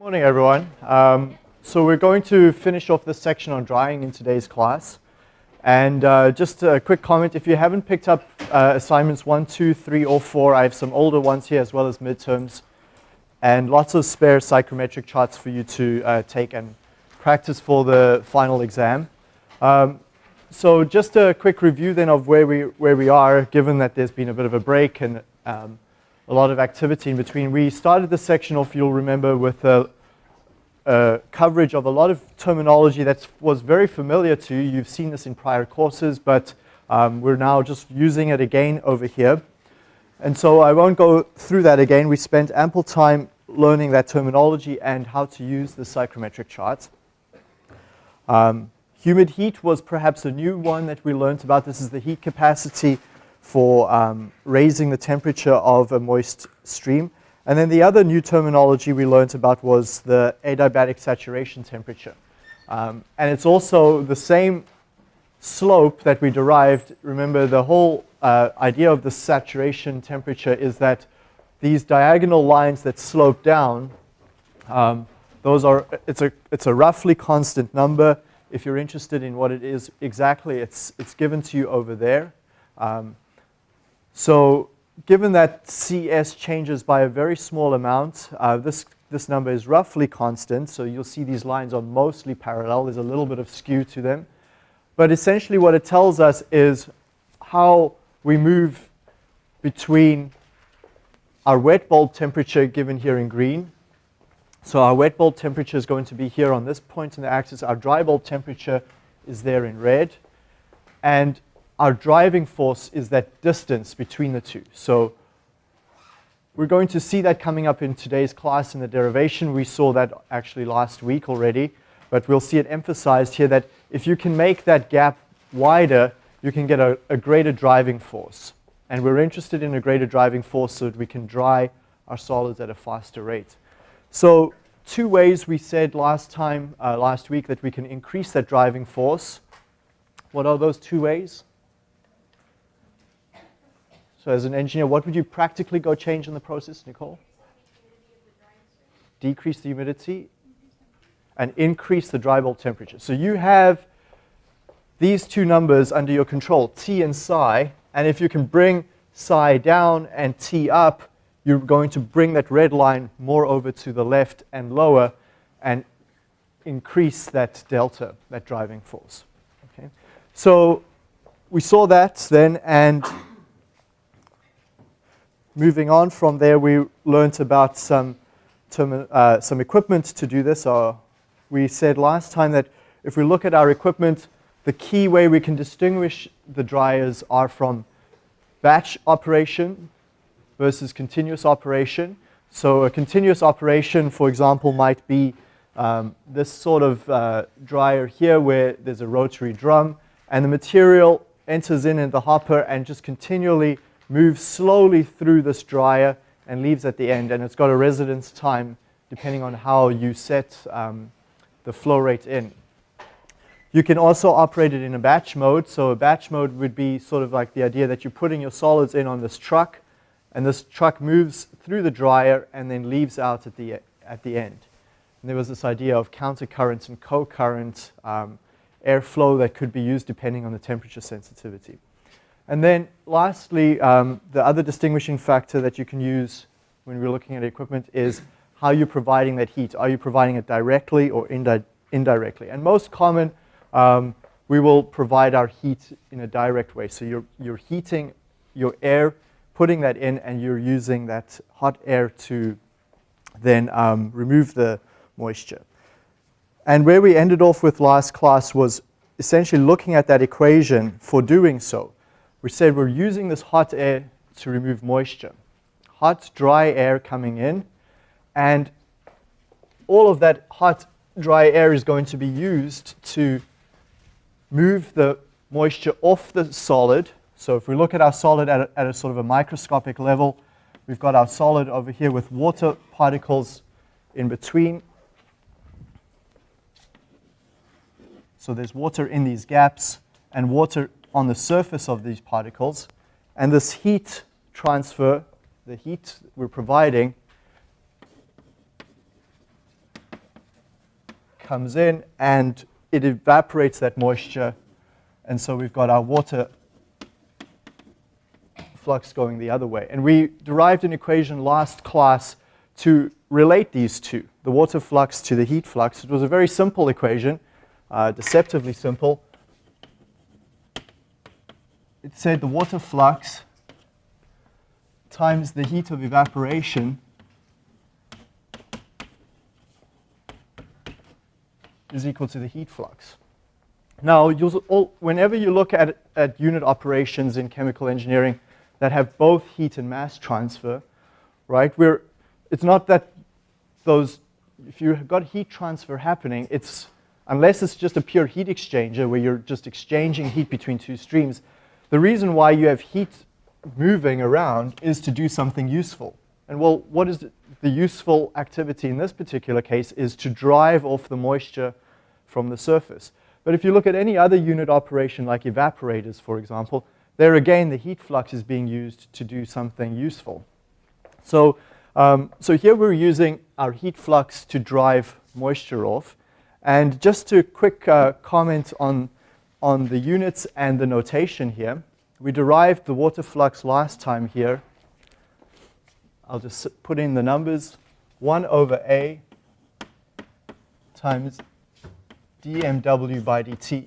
Morning, everyone. Um, so we're going to finish off this section on drying in today's class. And uh, just a quick comment, if you haven't picked up uh, assignments one, two, three, or 4, I have some older ones here as well as midterms. And lots of spare psychrometric charts for you to uh, take and practice for the final exam. Um, so just a quick review then of where we, where we are, given that there's been a bit of a break and um, a lot of activity in between. We started this section off, you'll remember, with a, a, coverage of a lot of terminology that was very familiar to you. You've seen this in prior courses, but um, we're now just using it again over here. And so I won't go through that again. We spent ample time learning that terminology and how to use the psychrometric charts. Um, humid heat was perhaps a new one that we learned about. This is the heat capacity for um, raising the temperature of a moist stream. And then the other new terminology we learned about was the adiabatic saturation temperature. Um, and it's also the same slope that we derived. Remember, the whole uh, idea of the saturation temperature is that these diagonal lines that slope down, um, those are, it's a, it's a roughly constant number. If you're interested in what it is exactly, it's, it's given to you over there. Um, so given that CS changes by a very small amount, uh, this, this number is roughly constant. So you'll see these lines are mostly parallel. There's a little bit of skew to them. But essentially what it tells us is how we move between our wet bulb temperature given here in green. So our wet bulb temperature is going to be here on this point in the axis. Our dry bulb temperature is there in red. And our driving force is that distance between the two. So we're going to see that coming up in today's class in the derivation. We saw that actually last week already, but we'll see it emphasized here that if you can make that gap wider, you can get a, a greater driving force. And we're interested in a greater driving force so that we can dry our solids at a faster rate. So two ways we said last time, uh, last week, that we can increase that driving force. What are those two ways? So as an engineer, what would you practically go change in the process, Nicole? Decrease the humidity and increase the dry bulb temperature. So you have these two numbers under your control, T and psi, and if you can bring psi down and T up, you're going to bring that red line more over to the left and lower and increase that delta, that driving force. Okay? So we saw that then, and moving on from there, we learned about some, uh, some equipment to do this. Uh, we said last time that if we look at our equipment, the key way we can distinguish the dryers are from batch operation versus continuous operation. So a continuous operation, for example, might be um, this sort of uh, dryer here where there's a rotary drum and the material enters in in the hopper and just continually moves slowly through this dryer and leaves at the end. And it's got a residence time depending on how you set um, the flow rate in. You can also operate it in a batch mode. So a batch mode would be sort of like the idea that you're putting your solids in on this truck and this truck moves through the dryer and then leaves out at the, at the end. And there was this idea of countercurrent and co-current um, airflow that could be used depending on the temperature sensitivity. And then lastly, um, the other distinguishing factor that you can use when we're looking at equipment is how you're providing that heat. Are you providing it directly or indi indirectly? And most common, um, we will provide our heat in a direct way. So you're, you're heating your air, putting that in, and you're using that hot air to then um, remove the moisture. And where we ended off with last class was essentially looking at that equation for doing so we said we're using this hot air to remove moisture. Hot, dry air coming in, and all of that hot, dry air is going to be used to move the moisture off the solid. So if we look at our solid at a, at a sort of a microscopic level, we've got our solid over here with water particles in between. So there's water in these gaps and water on the surface of these particles. And this heat transfer, the heat we're providing, comes in and it evaporates that moisture. And so we've got our water flux going the other way. And we derived an equation last class to relate these two, the water flux to the heat flux. It was a very simple equation, uh, deceptively simple. It said the water flux times the heat of evaporation is equal to the heat flux. Now, all, whenever you look at, at unit operations in chemical engineering that have both heat and mass transfer, right, we're, it's not that those, if you've got heat transfer happening, it's, unless it's just a pure heat exchanger where you're just exchanging heat between two streams, the reason why you have heat moving around is to do something useful. And well, what is the useful activity in this particular case is to drive off the moisture from the surface. But if you look at any other unit operation like evaporators, for example, there again the heat flux is being used to do something useful. So, um, so here we're using our heat flux to drive moisture off. And just a quick uh, comment on, on the units and the notation here, we derived the water flux last time here I'll just put in the numbers. 1 over A times dmw by dt.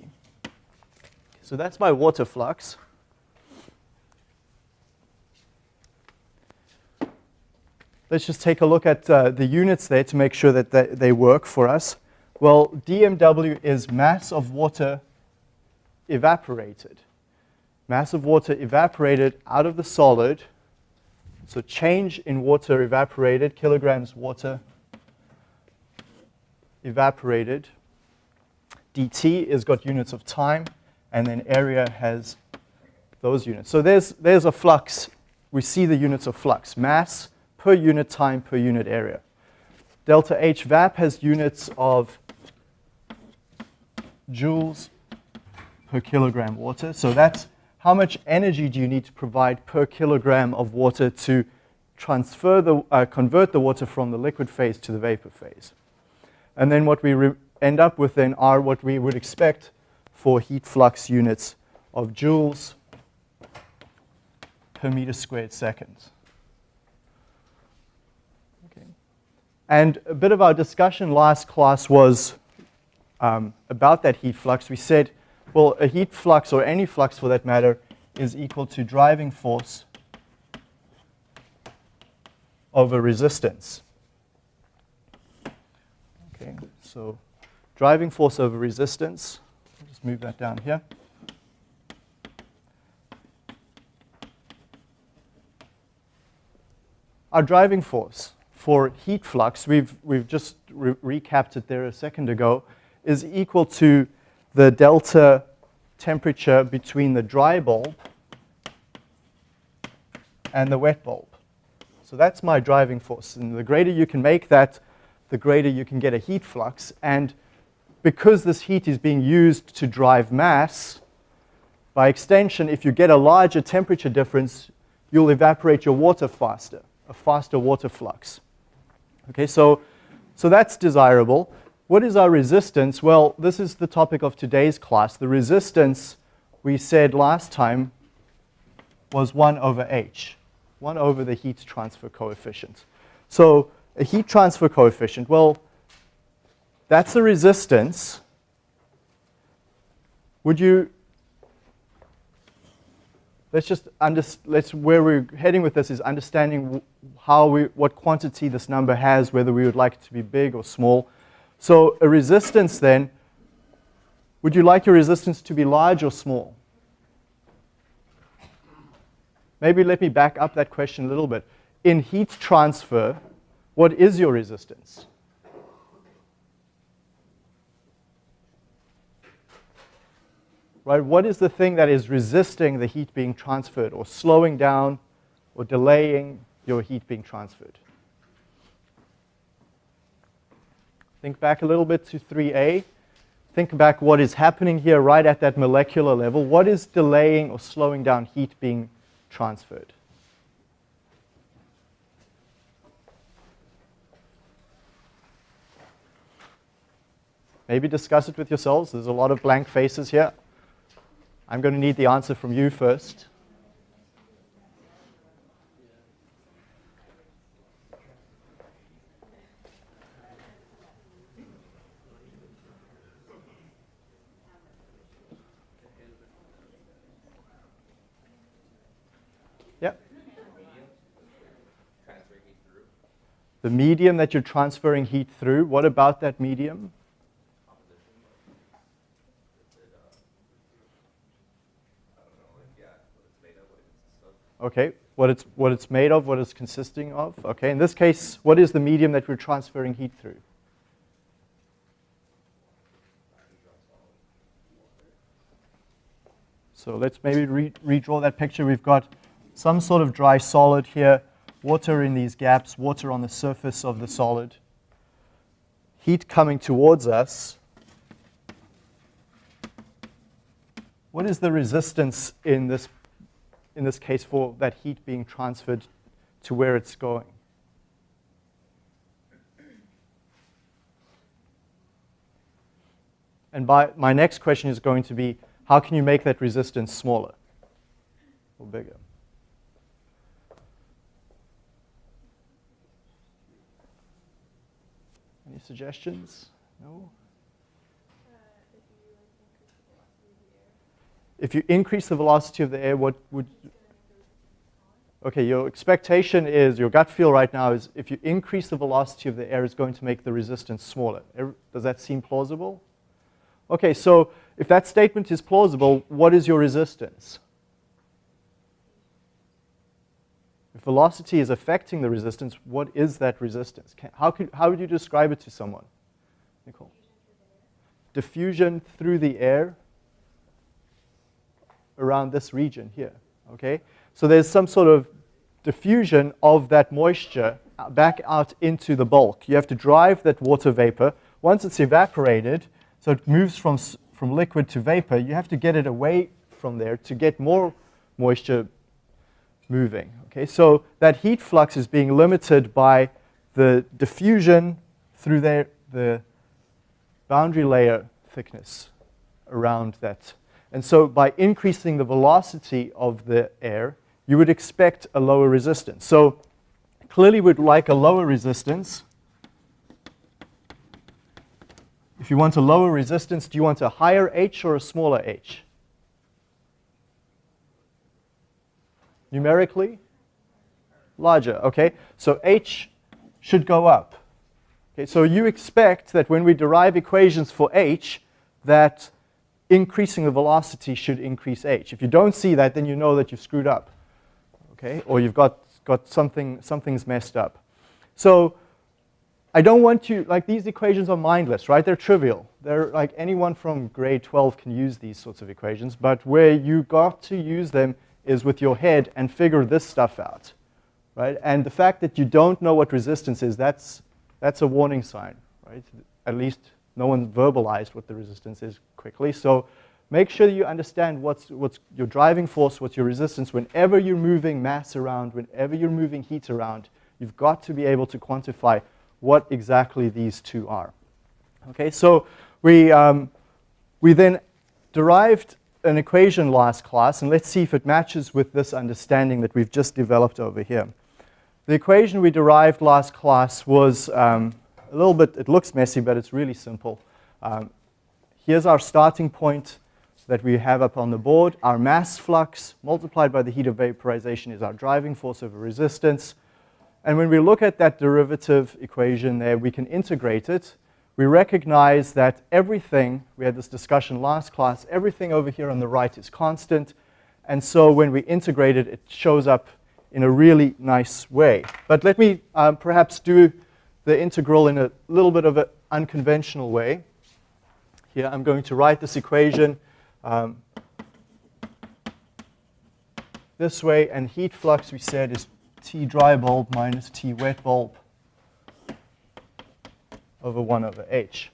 So that's my water flux. Let's just take a look at uh, the units there to make sure that they, they work for us. Well, dmw is mass of water evaporated. Mass of water evaporated out of the solid so change in water evaporated, kilograms water evaporated. dt is got units of time, and then area has those units. So there's, there's a flux. We see the units of flux, mass per unit time per unit area. Delta H VAP has units of joules per kilogram water. So that's how much energy do you need to provide per kilogram of water to transfer the, uh, convert the water from the liquid phase to the vapor phase. And then what we end up with then are what we would expect for heat flux units of joules per meter squared seconds. Okay. And a bit of our discussion last class was um, about that heat flux. We said well, a heat flux, or any flux for that matter, is equal to driving force over resistance. Okay, so driving force over resistance, I'll just move that down here. Our driving force for heat flux, we've, we've just re recapped it there a second ago, is equal to the delta temperature between the dry bulb and the wet bulb. So that's my driving force. And the greater you can make that, the greater you can get a heat flux. And because this heat is being used to drive mass, by extension, if you get a larger temperature difference, you'll evaporate your water faster, a faster water flux. Okay, so, so that's desirable. What is our resistance? Well, this is the topic of today's class. The resistance, we said last time, was 1 over h, 1 over the heat transfer coefficient. So a heat transfer coefficient, well, that's a resistance. Would you, let's just, under, let's, where we're heading with this is understanding how we, what quantity this number has, whether we would like it to be big or small. So a resistance then, would you like your resistance to be large or small? Maybe let me back up that question a little bit. In heat transfer, what is your resistance? Right, what is the thing that is resisting the heat being transferred or slowing down or delaying your heat being transferred? Think back a little bit to 3a. Think back what is happening here right at that molecular level. What is delaying or slowing down heat being transferred? Maybe discuss it with yourselves. There's a lot of blank faces here. I'm going to need the answer from you first. The medium that you're transferring heat through, what about that medium? Okay, what it's, what it's made of, what it's consisting of. Okay, in this case, what is the medium that we're transferring heat through? So let's maybe re redraw that picture. We've got some sort of dry solid here water in these gaps, water on the surface of the solid, heat coming towards us. What is the resistance in this, in this case for that heat being transferred to where it's going? And by, my next question is going to be, how can you make that resistance smaller or bigger? Any suggestions? No? Uh, if you increase the velocity of the air, what would... Okay, your expectation is, your gut feel right now is if you increase the velocity of the air, it's going to make the resistance smaller. Does that seem plausible? Okay, so if that statement is plausible, what is your resistance? If velocity is affecting the resistance, what is that resistance? Can, how, could, how would you describe it to someone? Nicole? Diffusion through the air around this region here, okay? So there's some sort of diffusion of that moisture back out into the bulk. You have to drive that water vapor. Once it's evaporated, so it moves from, from liquid to vapor, you have to get it away from there to get more moisture moving. Okay, so that heat flux is being limited by the diffusion through the, the boundary layer thickness around that. And so by increasing the velocity of the air, you would expect a lower resistance. So clearly we'd like a lower resistance. If you want a lower resistance, do you want a higher H or a smaller H? Numerically? Larger, okay? So h should go up. Okay, so you expect that when we derive equations for h, that increasing the velocity should increase h. If you don't see that, then you know that you've screwed up, okay? Or you've got, got something, something's messed up. So I don't want you, like these equations are mindless, right? They're trivial. They're like anyone from grade 12 can use these sorts of equations, but where you got to use them is with your head and figure this stuff out, right? And the fact that you don't know what resistance is, that's, that's a warning sign, right? At least no one verbalized what the resistance is quickly. So make sure you understand what's, what's your driving force, what's your resistance. Whenever you're moving mass around, whenever you're moving heat around, you've got to be able to quantify what exactly these two are. Okay, so we, um, we then derived an equation last class, and let's see if it matches with this understanding that we've just developed over here. The equation we derived last class was um, a little bit, it looks messy, but it's really simple. Um, here's our starting point that we have up on the board. Our mass flux multiplied by the heat of vaporization is our driving force over resistance. And when we look at that derivative equation there, we can integrate it we recognize that everything, we had this discussion last class, everything over here on the right is constant. And so when we integrate it, it shows up in a really nice way. But let me um, perhaps do the integral in a little bit of an unconventional way. Here I'm going to write this equation um, this way, and heat flux we said is T dry bulb minus T wet bulb over 1 over h.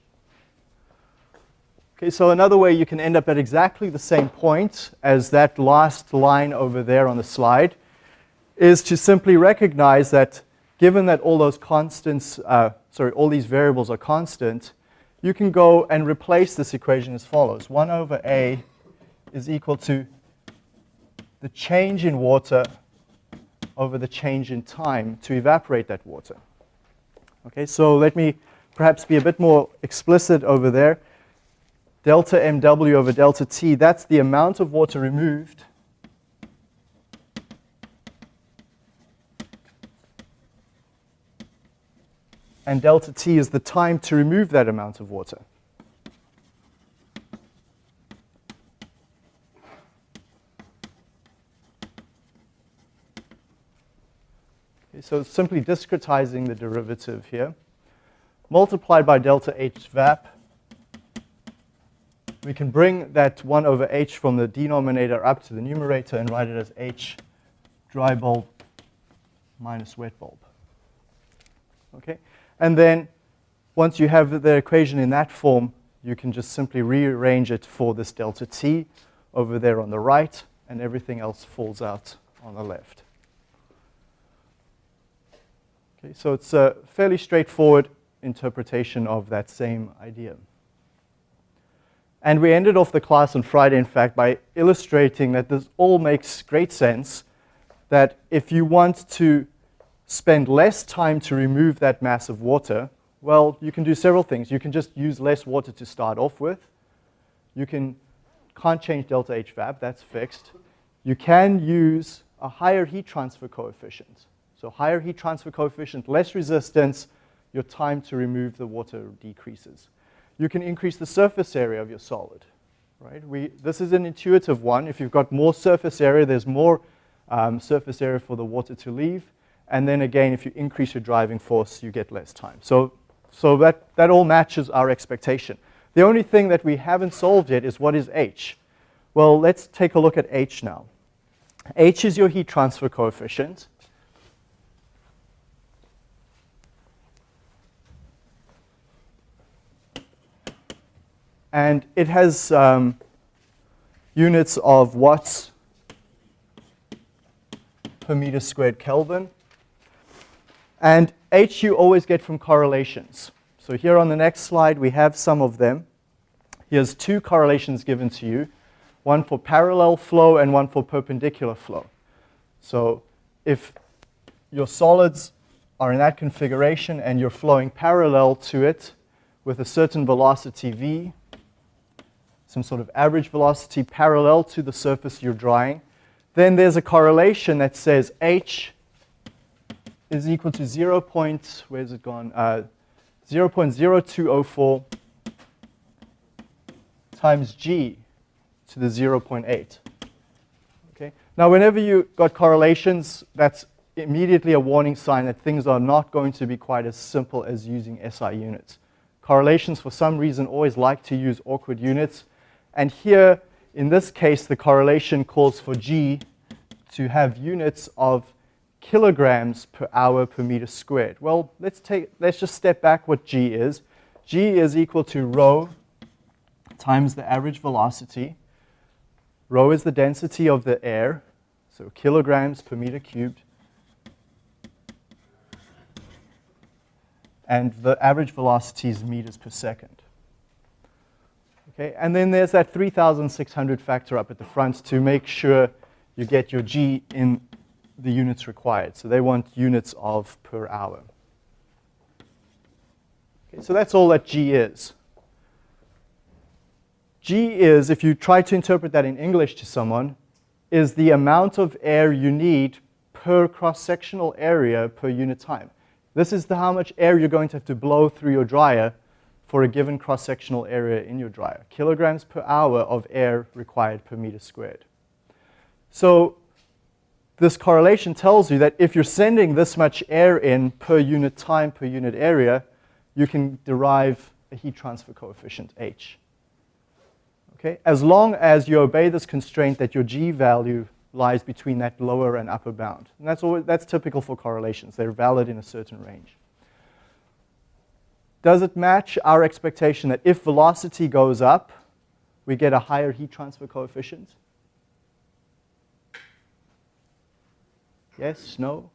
Okay, so another way you can end up at exactly the same point as that last line over there on the slide is to simply recognize that given that all those constants, uh, sorry, all these variables are constant, you can go and replace this equation as follows. 1 over A is equal to the change in water over the change in time to evaporate that water. Okay, so let me perhaps be a bit more explicit over there. Delta MW over delta T, that's the amount of water removed and delta T is the time to remove that amount of water. so simply discretizing the derivative here, multiplied by delta H vap, we can bring that 1 over H from the denominator up to the numerator and write it as H dry bulb minus wet bulb. Okay? And then once you have the equation in that form, you can just simply rearrange it for this delta T over there on the right, and everything else falls out on the left. Okay, so it's a fairly straightforward interpretation of that same idea. And we ended off the class on Friday, in fact, by illustrating that this all makes great sense, that if you want to spend less time to remove that mass of water, well, you can do several things. You can just use less water to start off with. You can, can't change delta H vap, that's fixed. You can use a higher heat transfer coefficient. So higher heat transfer coefficient, less resistance, your time to remove the water decreases. You can increase the surface area of your solid. Right? We, this is an intuitive one. If you've got more surface area, there's more um, surface area for the water to leave. And then again, if you increase your driving force, you get less time. So, so that, that all matches our expectation. The only thing that we haven't solved yet is what is H? Well, let's take a look at H now. H is your heat transfer coefficient. And it has um, units of watts per meter squared Kelvin. And H you always get from correlations. So here on the next slide, we have some of them. Here's two correlations given to you, one for parallel flow and one for perpendicular flow. So if your solids are in that configuration and you're flowing parallel to it with a certain velocity v, some sort of average velocity parallel to the surface you're drying. Then there's a correlation that says h is equal to 0. Point, where's it gone? Uh, 0 0.0204 times g to the 0 0.8. Okay. Now, whenever you got correlations, that's immediately a warning sign that things are not going to be quite as simple as using SI units. Correlations, for some reason, always like to use awkward units. And here, in this case, the correlation calls for G to have units of kilograms per hour per meter squared. Well, let's, take, let's just step back what G is. G is equal to rho times the average velocity. Rho is the density of the air, so kilograms per meter cubed. And the average velocity is meters per second. Okay, and then there's that 3,600 factor up at the front to make sure you get your G in the units required. So they want units of per hour. Okay, so that's all that G is. G is, if you try to interpret that in English to someone, is the amount of air you need per cross-sectional area per unit time. This is the, how much air you're going to have to blow through your dryer for a given cross-sectional area in your dryer. Kilograms per hour of air required per meter squared. So this correlation tells you that if you're sending this much air in per unit time per unit area, you can derive a heat transfer coefficient, H. Okay? As long as you obey this constraint that your G value lies between that lower and upper bound. And that's, always, that's typical for correlations. They're valid in a certain range. Does it match our expectation that if velocity goes up, we get a higher heat transfer coefficient? Yes, no?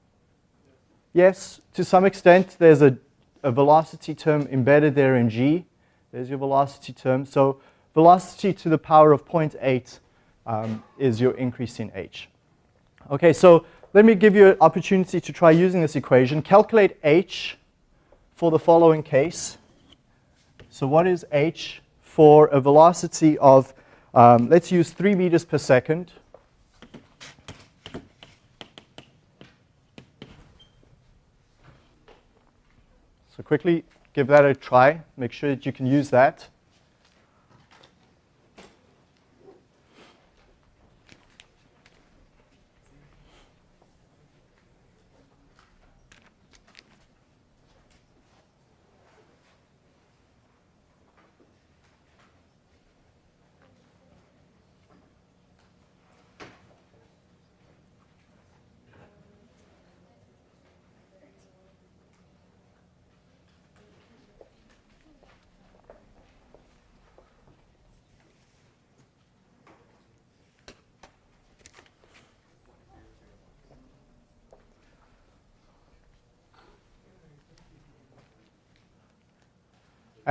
Yes, to some extent, there's a, a velocity term embedded there in g. There's your velocity term. So velocity to the power of 0.8 um, is your increase in h. Okay, so let me give you an opportunity to try using this equation. Calculate h for the following case. So what is h for a velocity of, um, let's use 3 meters per second. So quickly give that a try. Make sure that you can use that.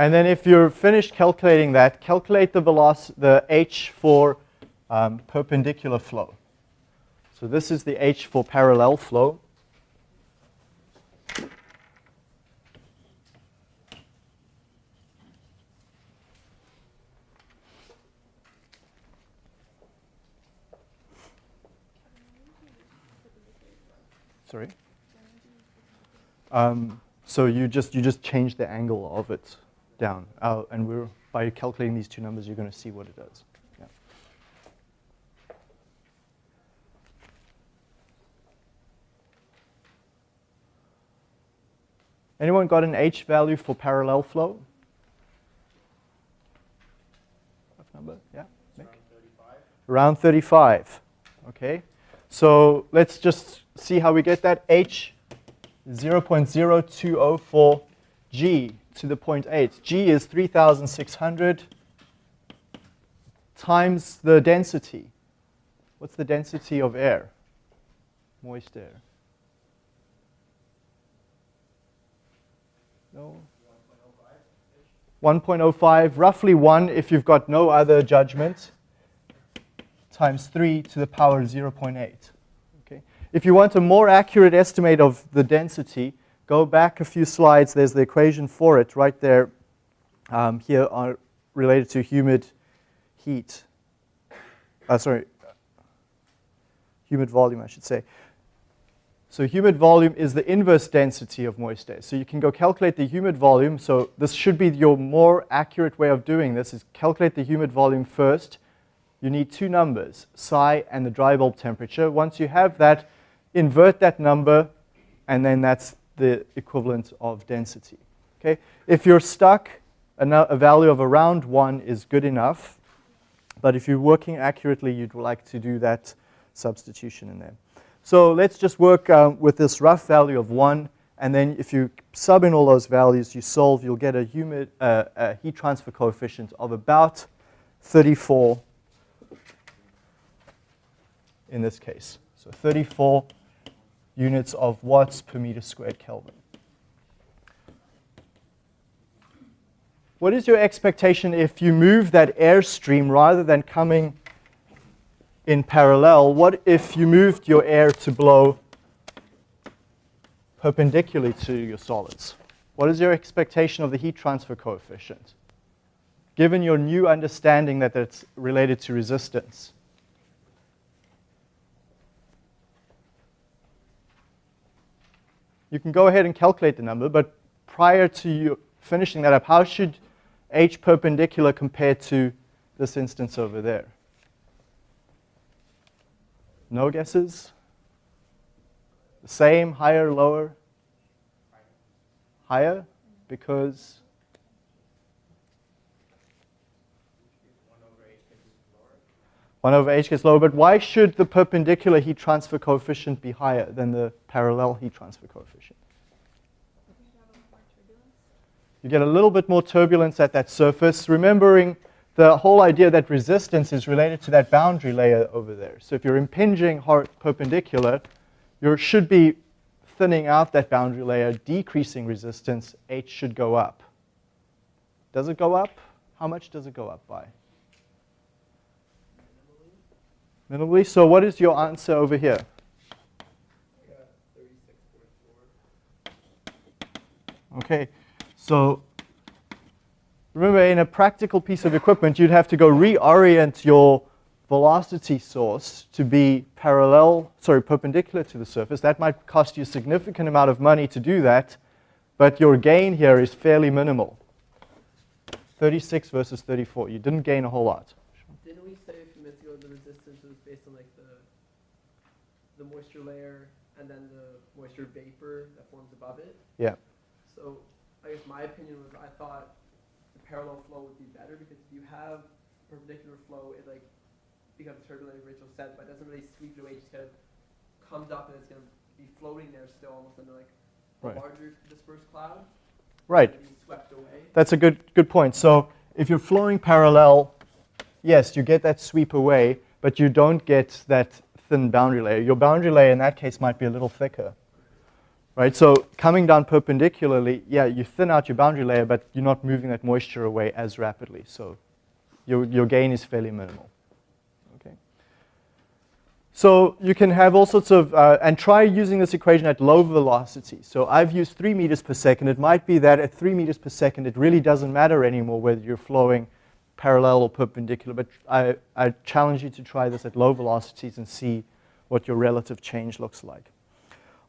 And then if you're finished calculating that, calculate the velocity, the h for um, perpendicular flow. So this is the h for parallel flow. Sorry. Um, so you just you just change the angle of it down. Uh, and we're, by calculating these two numbers, you're going to see what it does. Yeah. Anyone got an H value for parallel flow? Rough number, yeah? Nick? Around 35. Around 35, okay. So let's just see how we get that. H 0.0204 G to the 0.8. G is 3,600 times the density. What's the density of air? Moist air. No? 1.05, roughly 1 if you've got no other judgment, times 3 to the power 0.8. Okay. If you want a more accurate estimate of the density, Go back a few slides. There's the equation for it right there. Um, here are related to humid heat. Uh, sorry, humid volume, I should say. So humid volume is the inverse density of moist air. So you can go calculate the humid volume. So this should be your more accurate way of doing this is calculate the humid volume first. You need two numbers, psi and the dry bulb temperature. Once you have that, invert that number, and then that's the equivalent of density. Okay? If you're stuck, a, value of around 1 is good enough. But if you're working accurately, you'd like to do that substitution in there. So let's just work um, with this rough value of 1. And then if you sub in all those values, you solve, you'll get a, humid, uh, a heat transfer coefficient of about 34 in this case. So 34 units of watts per meter squared Kelvin. What is your expectation if you move that airstream rather than coming in parallel? What if you moved your air to blow perpendicularly to your solids? What is your expectation of the heat transfer coefficient? Given your new understanding that it's related to resistance. You can go ahead and calculate the number, but prior to you finishing that up, how should h perpendicular compare to this instance over there? No guesses? The same, higher, lower? Higher, because 1 over h gets lower, but why should the perpendicular heat transfer coefficient be higher than the parallel heat transfer coefficient? You get a little bit more turbulence at that surface, remembering the whole idea that resistance is related to that boundary layer over there. So if you're impinging perpendicular, you should be thinning out that boundary layer, decreasing resistance, h should go up. Does it go up? How much does it go up by? Minimally. So what is your answer over here? Okay, so remember in a practical piece of equipment, you'd have to go reorient your velocity source to be parallel, sorry, perpendicular to the surface. That might cost you a significant amount of money to do that, but your gain here is fairly minimal. 36 versus 34. You didn't gain a whole lot. Didn't we say a few minutes ago the resistance was based on like the the moisture layer and then the moisture vapor that forms above it? Yeah. So I guess my opinion was I thought the parallel flow would be better because if you have perpendicular flow, it like becomes turbulent, like Rachel said, but it doesn't really sweep it away. It just kind of comes up and it's going to be floating there still, almost under like a Right. larger dispersed cloud. Right. Swept away. That's a good, good point. So if you're flowing parallel, yes, you get that sweep away, but you don't get that thin boundary layer. Your boundary layer in that case might be a little thicker. Right? So coming down perpendicularly, yeah, you thin out your boundary layer, but you're not moving that moisture away as rapidly. So your, your gain is fairly minimal. Okay. So you can have all sorts of, uh, and try using this equation at low velocity. So I've used three meters per second. It might be that at three meters per second, it really doesn't matter anymore whether you're flowing parallel or perpendicular, but I, I challenge you to try this at low velocities and see what your relative change looks like.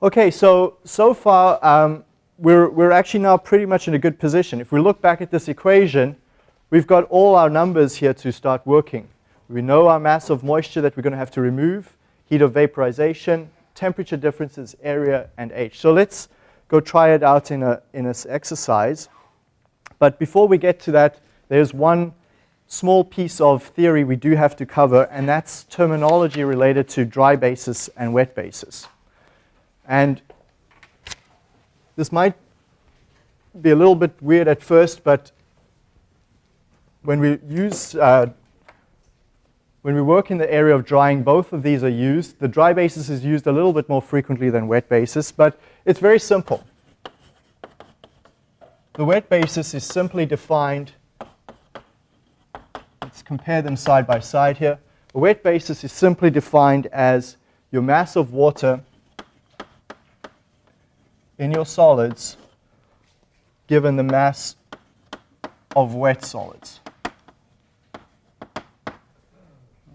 Okay, so, so far, um, we're, we're actually now pretty much in a good position. If we look back at this equation, we've got all our numbers here to start working. We know our mass of moisture that we're going to have to remove, heat of vaporization, temperature differences, area, and H. So let's go try it out in, a, in this exercise. But before we get to that, there's one small piece of theory we do have to cover, and that's terminology related to dry basis and wet basis. And this might be a little bit weird at first, but when we use, uh, when we work in the area of drying, both of these are used. The dry basis is used a little bit more frequently than wet basis, but it's very simple. The wet basis is simply defined, compare them side by side here. A wet basis is simply defined as your mass of water in your solids given the mass of wet solids.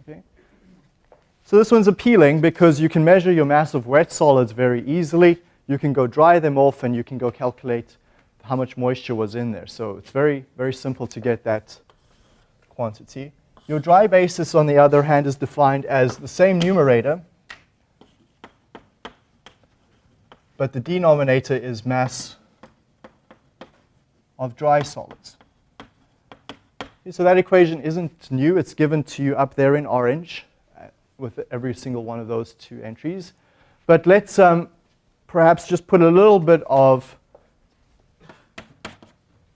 Okay? So this one's appealing because you can measure your mass of wet solids very easily. You can go dry them off and you can go calculate how much moisture was in there. So it's very, very simple to get that quantity. Your dry basis, on the other hand, is defined as the same numerator, but the denominator is mass of dry solids. So that equation isn't new. It's given to you up there in orange uh, with every single one of those two entries. But let's um, perhaps just put a little bit of,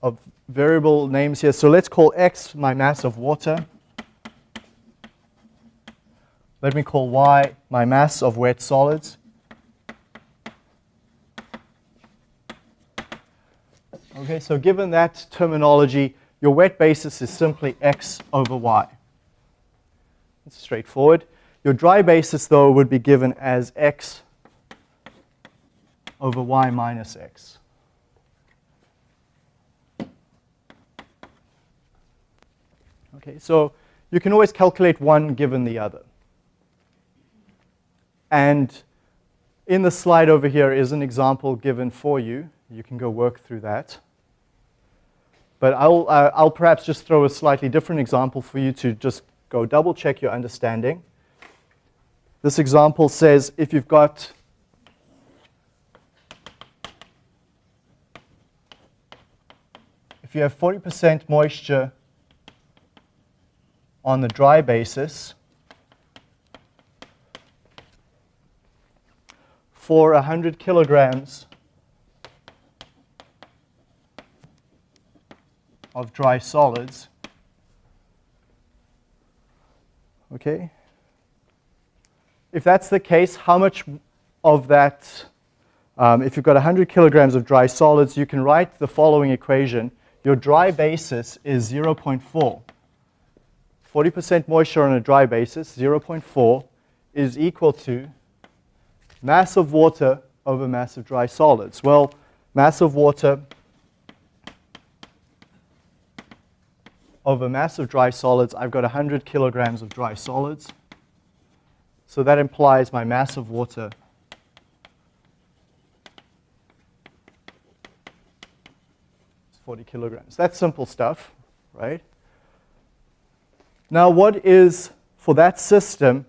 of variable names here. So let's call x my mass of water. Let me call y my mass of wet solids. Okay, so given that terminology, your wet basis is simply x over y. It's straightforward. Your dry basis, though, would be given as x over y minus x. Okay, so you can always calculate one given the other. And in the slide over here is an example given for you. You can go work through that. But I'll, uh, I'll perhaps just throw a slightly different example for you to just go double check your understanding. This example says if you've got if you have 40% moisture on the dry basis for 100 kilograms of dry solids. Okay? If that's the case, how much of that, um, if you've got 100 kilograms of dry solids, you can write the following equation. your dry basis is 0.4. 40% moisture on a dry basis, 0.4, is equal to mass of water over mass of dry solids. Well, mass of water over mass of dry solids, I've got 100 kilograms of dry solids. So that implies my mass of water is 40 kilograms. That's simple stuff, right? Now, what is, for that system,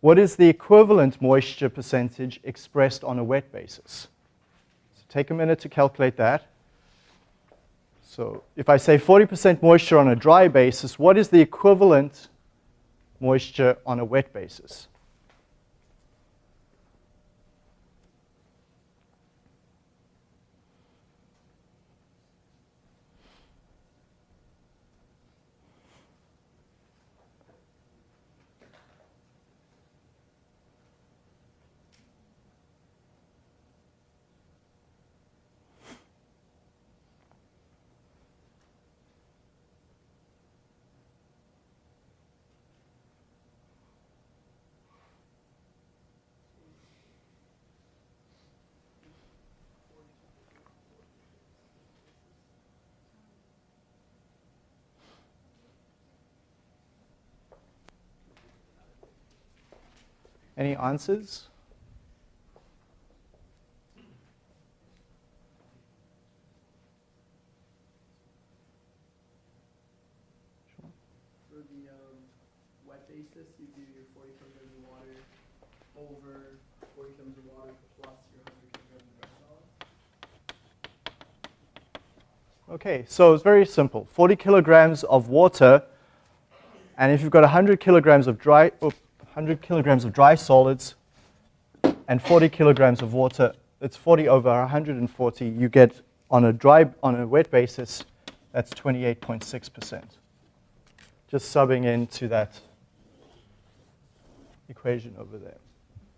what is the equivalent moisture percentage expressed on a wet basis? So take a minute to calculate that. So if I say 40% moisture on a dry basis, what is the equivalent moisture on a wet basis? Any answers? For the um, wet basis, you do your 40 kilograms of water over 40 kilograms of water plus your 100 kilograms of solid. Okay, so it's very simple. 40 kilograms of water, and if you've got 100 kilograms of dry, oh, 100 kilograms of dry solids and 40 kilograms of water, it's 40 over 140. You get on a dry, on a wet basis, that's 28.6%. Just subbing into that equation over there.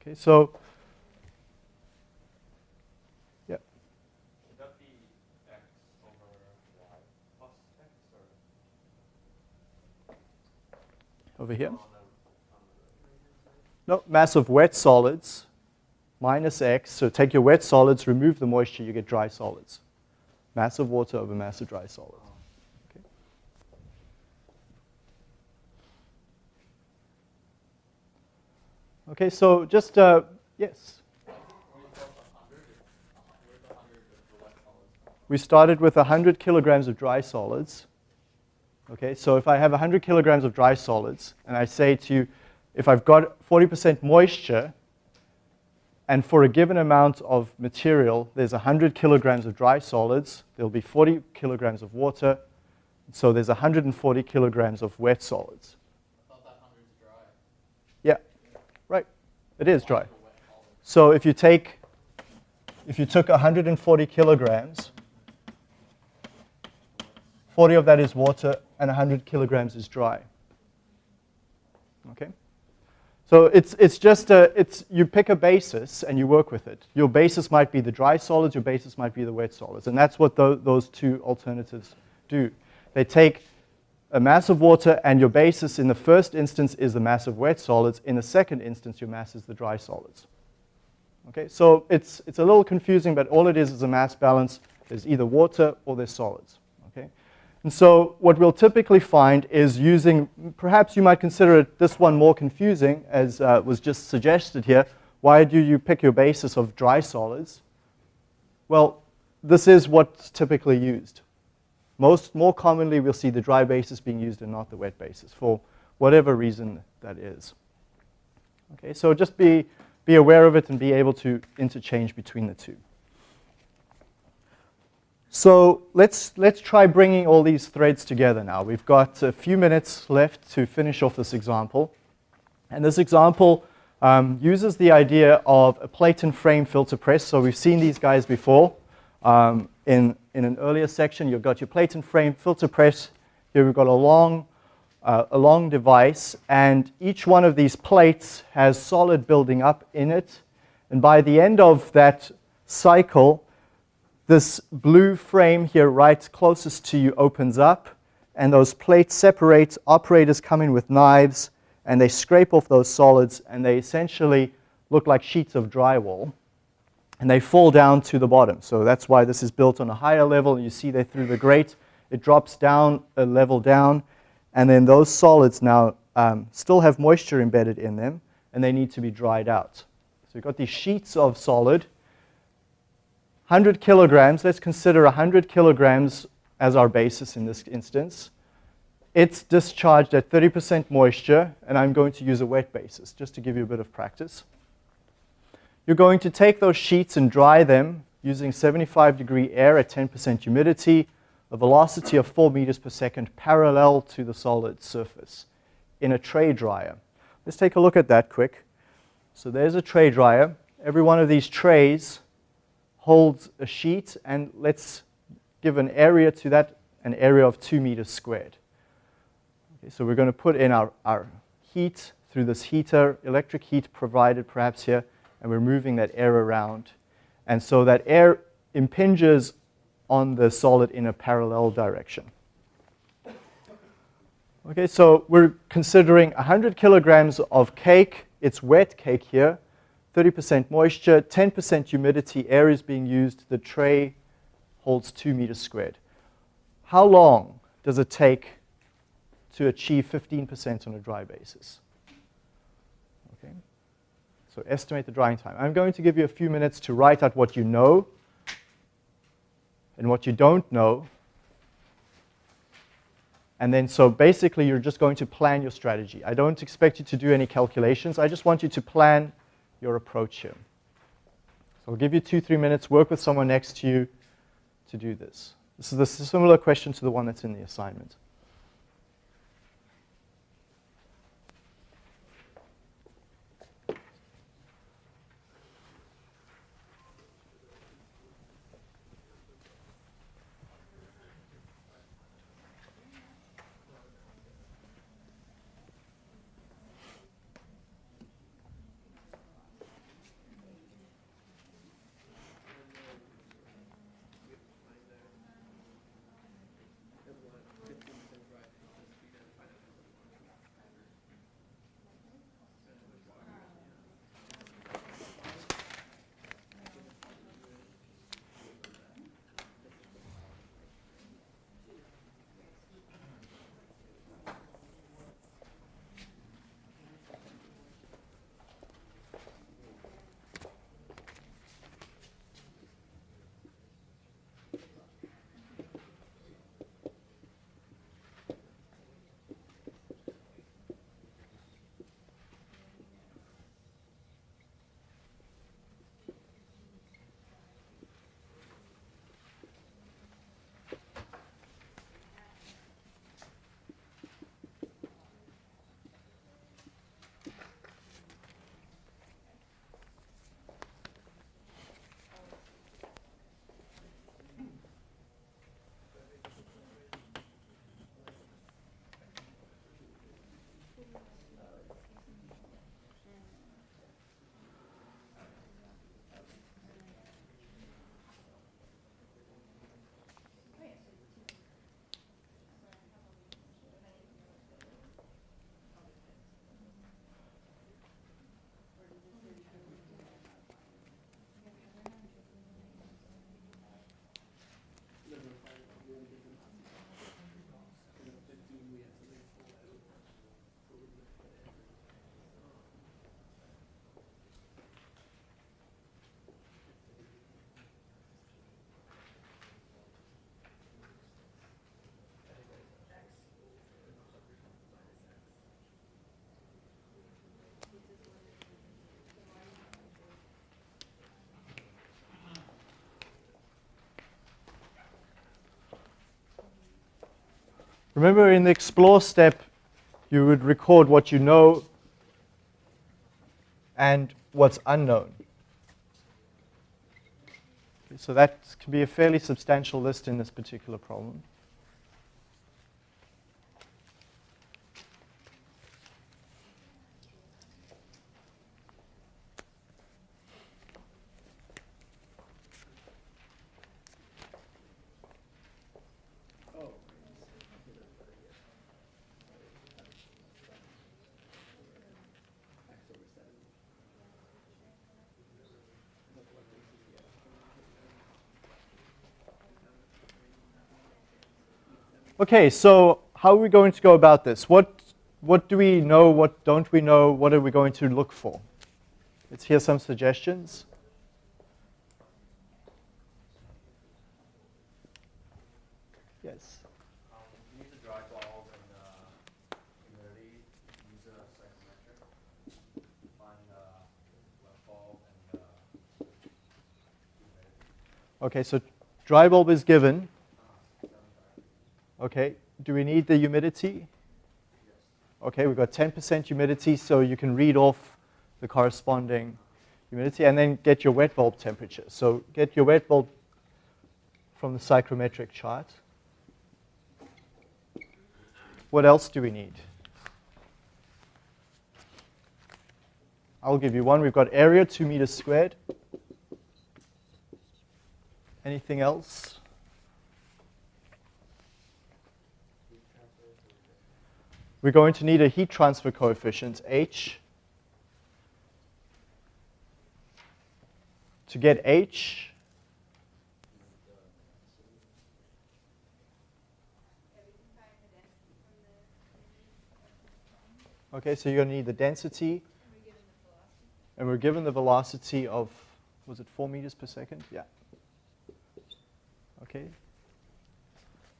Okay, so Would that be x over y plus x or over here. No, mass of wet solids minus x. So take your wet solids, remove the moisture, you get dry solids. Mass of water over mass of dry solids. Okay. Okay, so just, uh, yes. We started with 100 kilograms of dry solids. Okay, so if I have 100 kilograms of dry solids, and I say to you, if I've got 40% moisture, and for a given amount of material, there's 100 kilograms of dry solids, there'll be 40 kilograms of water, so there's 140 kilograms of wet solids. I thought that hundred's dry. Yeah, right, it is dry. The wet solid. So if you take, if you took 140 kilograms, 40 of that is water and 100 kilograms is dry. Okay? So it's, it's just a, it's, you pick a basis and you work with it. Your basis might be the dry solids, your basis might be the wet solids. And that's what tho- those two alternatives do. They take a mass of water and your basis in the first instance is the mass of wet solids. In the second instance, your mass is the dry solids. Okay, so it's, it's a little confusing, but all it is is a mass balance. There's either water or there's solids. And so what we'll typically find is using, perhaps you might consider it, this one more confusing, as uh, was just suggested here. Why do you pick your basis of dry solids? Well, this is what's typically used. Most, more commonly, we'll see the dry basis being used and not the wet basis for whatever reason that is. Okay, so just be, be aware of it and be able to interchange between the two. So let's, let's try bringing all these threads together now. We've got a few minutes left to finish off this example. And this example um, uses the idea of a plate and frame filter press. So we've seen these guys before. Um, in, in an earlier section, you've got your plate and frame filter press. Here we've got a long, uh, a long device, and each one of these plates has solid building up in it. And by the end of that cycle, this blue frame here right closest to you opens up, and those plates separate. Operators come in with knives, and they scrape off those solids, and they essentially look like sheets of drywall. And they fall down to the bottom. So that's why this is built on a higher level. You see there through the grate, it drops down a level down, and then those solids now um, still have moisture embedded in them, and they need to be dried out. So we've got these sheets of solid, 100 kilograms, let's consider 100 kilograms as our basis in this instance. It's discharged at 30% moisture, and I'm going to use a wet basis just to give you a bit of practice. You're going to take those sheets and dry them using 75 degree air at 10% humidity, a velocity of 4 meters per second parallel to the solid surface in a tray dryer. Let's take a look at that quick. So there's a tray dryer. Every one of these trays holds a sheet, and let's give an area to that, an area of 2 meters squared. Okay, so we're going to put in our, our heat through this heater, electric heat provided perhaps here, and we're moving that air around. And so that air impinges on the solid in a parallel direction. Okay, so we're considering 100 kilograms of cake. It's wet cake here, 30% moisture, 10% humidity. Air is being used. The tray holds 2 meters squared. How long does it take to achieve 15% on a dry basis? Okay. So estimate the drying time. I'm going to give you a few minutes to write out what you know and what you don't know. And then so basically you're just going to plan your strategy. I don't expect you to do any calculations. I just want you to plan your approach here. So I'll give you two, three minutes, work with someone next to you to do this. This is a similar question to the one that's in the assignment. Remember in the explore step, you would record what you know and what's unknown. So that can be a fairly substantial list in this particular problem. Okay, so how are we going to go about this? What, what do we know? What don't we know? What are we going to look for? Let's hear some suggestions. Yes. Okay, so dry bulb is given. 75. Okay, do we need the humidity? Yes. Okay, we've got 10% humidity, so you can read off the corresponding humidity and then get your wet bulb temperature. So get your wet bulb from the psychrometric chart. What else do we need? I'll give you one. We've got area, 2 meters squared. Anything else? Heat transfer is really good. We're going to need a heat transfer coefficient, H. To get H, okay, so you're going to need the density. And we're given the velocity of, was it 4 meters per second? Yeah. Okay.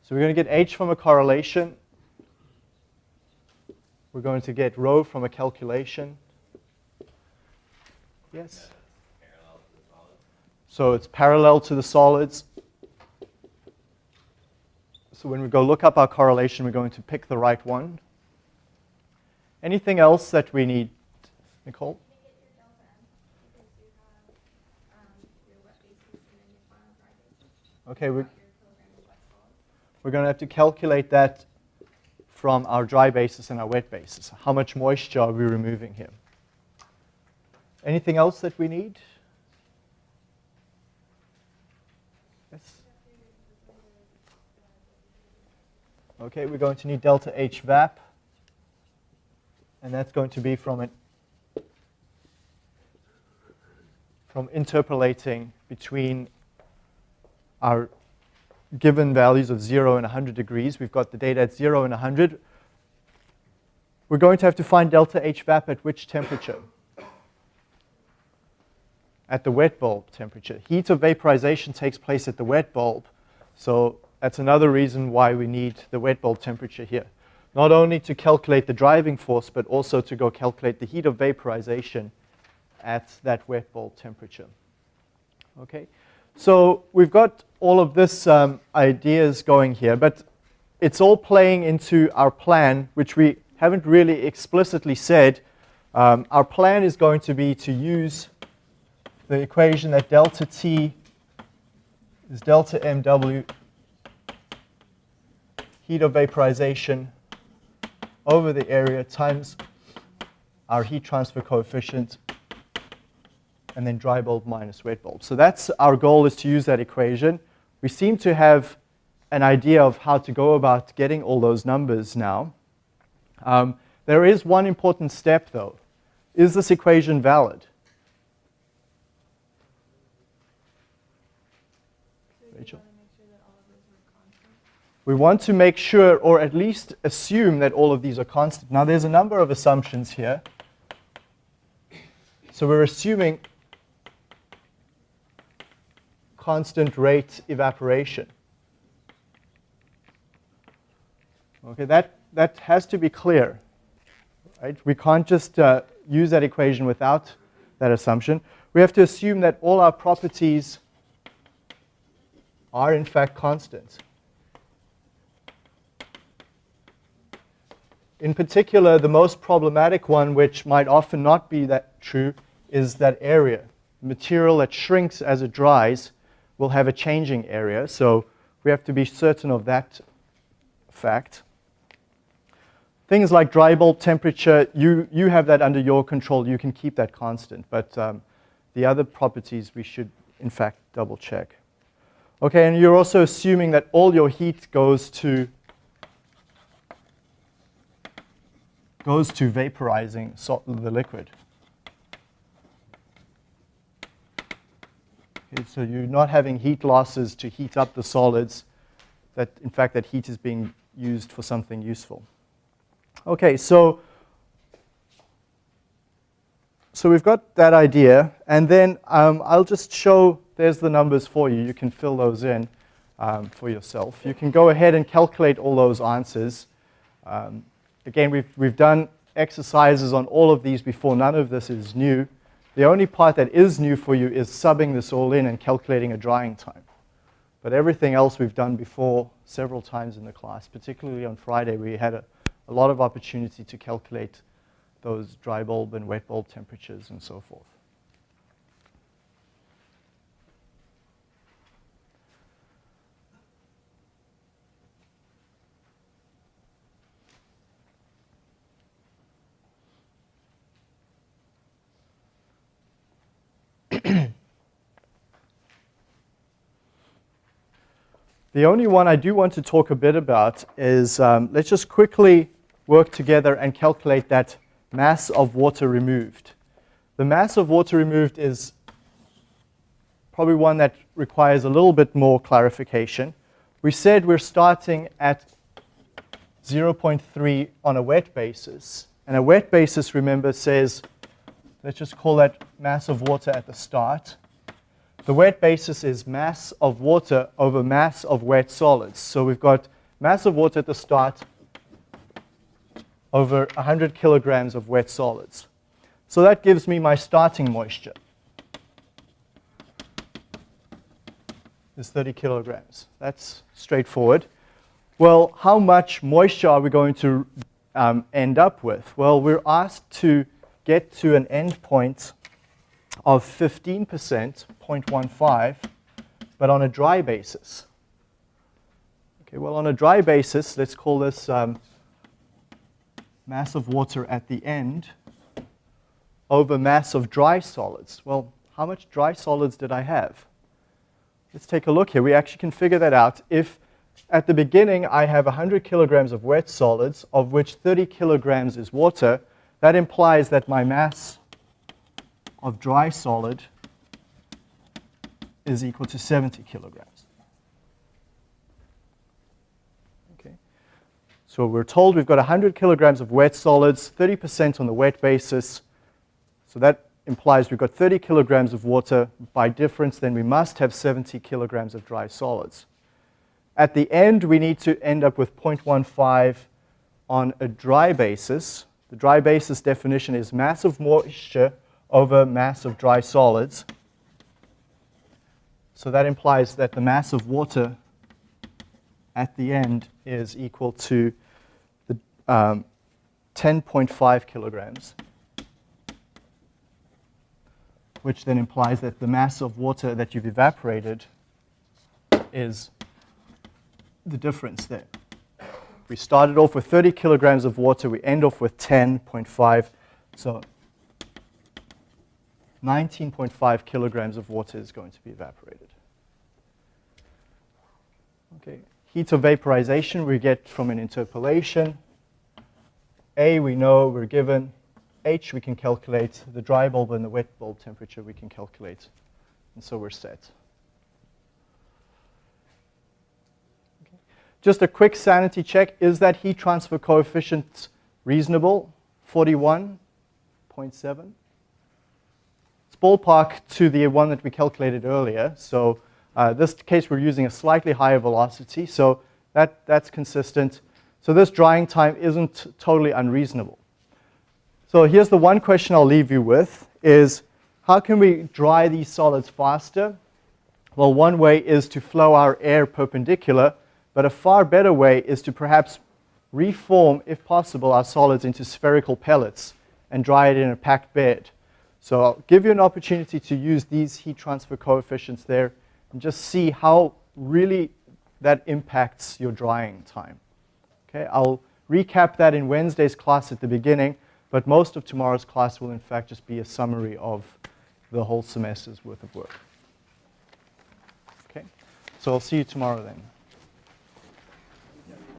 So we're going to get H from a correlation. We're going to get rho from a calculation. Yes? So it's parallel to the solids. So when we go look up our correlation, we're going to pick the right one. Anything else that we need, Nicole? Okay, we're, we're going to have to calculate that from our dry basis and our wet basis. How much moisture are we removing here? Anything else that we need? Yes? Okay, we're going to need delta H vap. And that's going to be from an from interpolating between our given values of 0 and 100 degrees. We've got the data at 0 and 100. We're going to have to find delta H vap at which temperature? At the wet bulb temperature. Heat of vaporization takes place at the wet bulb. So that's another reason why we need the wet bulb temperature here. Not only to calculate the driving force, but also to go calculate the heat of vaporization at that wet bulb temperature. Okay, so we've got all of this um, ideas going here, but it's all playing into our plan, which we haven't really explicitly said. Um, our plan is going to be to use the equation that delta T is delta MW heat of vaporization over the area times our heat transfer coefficient and then dry bulb minus wet bulb. So that's our goal is to use that equation. We seem to have an idea of how to go about getting all those numbers now. Um, there is one important step though. Is this equation valid? Rachel? We want to make sure, or at least assume, that all of these are constant. Now, there's a number of assumptions here. So we're assuming constant rate evaporation. Okay, that, that has to be clear. Right? We can't just uh, use that equation without that assumption. We have to assume that all our properties are in fact constant. In particular, the most problematic one, which might often not be that true, is that area. Material that shrinks as it dries will have a changing area, so we have to be certain of that fact. Things like dry bulb temperature, you, you have that under your control. You can keep that constant, but um, the other properties we should, in fact, double check. Okay, and you're also assuming that all your heat goes to goes to vaporizing the liquid. So you're not having heat losses to heat up the solids, that in fact that heat is being used for something useful. Okay, so so we've got that idea, and then um, I'll just show, there's the numbers for you. You can fill those in um, for yourself. You can go ahead and calculate all those answers. Um, again, we've, we've done exercises on all of these before. None of this is new. The only part that is new for you is subbing this all in and calculating a drying time. But everything else we've done before several times in the class, particularly on Friday, we had a, a lot of opportunity to calculate those dry bulb and wet bulb temperatures and so forth. The only one I do want to talk a bit about is, um, let's just quickly work together and calculate that mass of water removed. The mass of water removed is probably one that requires a little bit more clarification. We said we're starting at 0.3 on a wet basis. And a wet basis, remember, says, let's just call that mass of water at the start. The wet basis is mass of water over mass of wet solids. So we've got mass of water at the start over 100 kilograms of wet solids. So that gives me my starting moisture. Is 30 kilograms. That's straightforward. Well, how much moisture are we going to um, end up with? Well, we're asked to get to an endpoint of 15%, 0.15, but on a dry basis. Okay, well, on a dry basis, let's call this um, mass of water at the end over mass of dry solids. Well, how much dry solids did I have? Let's take a look here. We actually can figure that out. If at the beginning I have 100 kilograms of wet solids, of which 30 kilograms is water, that implies that my mass of dry solid is equal to 70 kilograms. Okay. So we're told we've got 100 kilograms of wet solids, 30% on the wet basis. So that implies we've got 30 kilograms of water. By difference, then we must have 70 kilograms of dry solids. At the end, we need to end up with 0.15 on a dry basis. The dry basis definition is mass of moisture over mass of dry solids. So that implies that the mass of water at the end is equal to the 10.5 um, kilograms, which then implies that the mass of water that you've evaporated is the difference there. We started off with 30 kilograms of water, we end off with 10.5. So 19.5 kilograms of water is going to be evaporated. Okay, heat of vaporization we get from an interpolation. A we know we're given. H we can calculate. The dry bulb and the wet bulb temperature we can calculate. And so we're set. Just a quick sanity check. Is that heat transfer coefficient reasonable? 41.7? It's ballpark to the one that we calculated earlier. So uh, this case, we're using a slightly higher velocity, so that, that's consistent. So this drying time isn't totally unreasonable. So here's the one question I'll leave you with is how can we dry these solids faster? Well, one way is to flow our air perpendicular, but a far better way is to perhaps reform, if possible, our solids into spherical pellets and dry it in a packed bed. So I'll give you an opportunity to use these heat transfer coefficients there and just see how really that impacts your drying time. Okay, I'll recap that in Wednesday's class at the beginning, but most of tomorrow's class will in fact just be a summary of the whole semester's worth of work. Okay, so I'll see you tomorrow then.